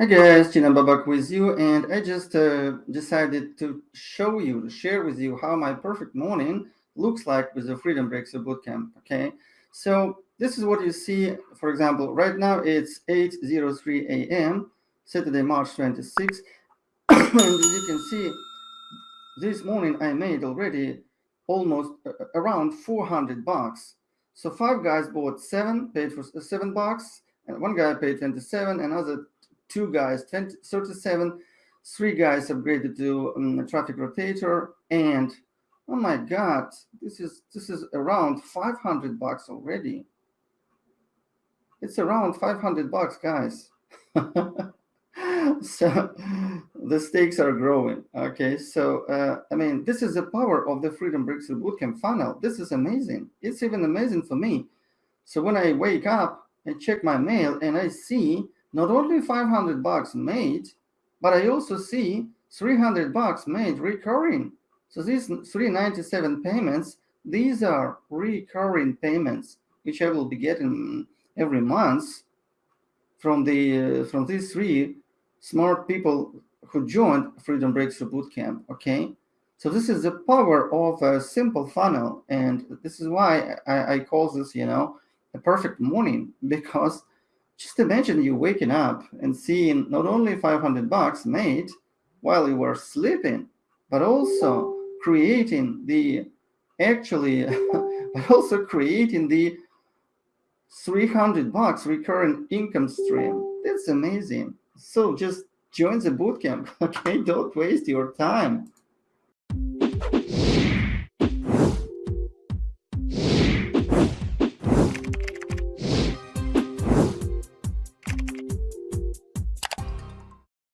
Hi guys, Gina Babak with you, and I just uh, decided to show you, share with you how my perfect morning looks like with the Freedom Breakthrough Bootcamp. Okay, so this is what you see. For example, right now it's 8:03 a.m. Saturday, March 26, and as you can see, this morning I made already almost uh, around 400 bucks. So five guys bought seven, paid for seven bucks, and one guy paid 27, another two guys 20, 37 three guys upgraded to um, traffic rotator and oh my god this is this is around 500 bucks already. It's around 500 bucks guys. So the stakes are growing okay? So uh, i mean this is the power of the freedom breakthrough bootcamp funnel. This is amazing. It's even amazing for me. So when i wake up and check my mail and i see not only 500 bucks made, but I also see 300 bucks made recurring. So these 397 payments, these are recurring payments, which I will be getting every month from the uh, from these three smart people who joined Freedom Breakthrough Bootcamp. Okay, so this is the power of a simple funnel, and this is why I, I call this, you know, a perfect morning because just imagine you waking up and seeing not only 500 bucks made while you were sleeping, but also creating the actually, but also creating the 300 bucks recurring income stream. That's amazing. So just join the bootcamp. Okay, don't waste your time.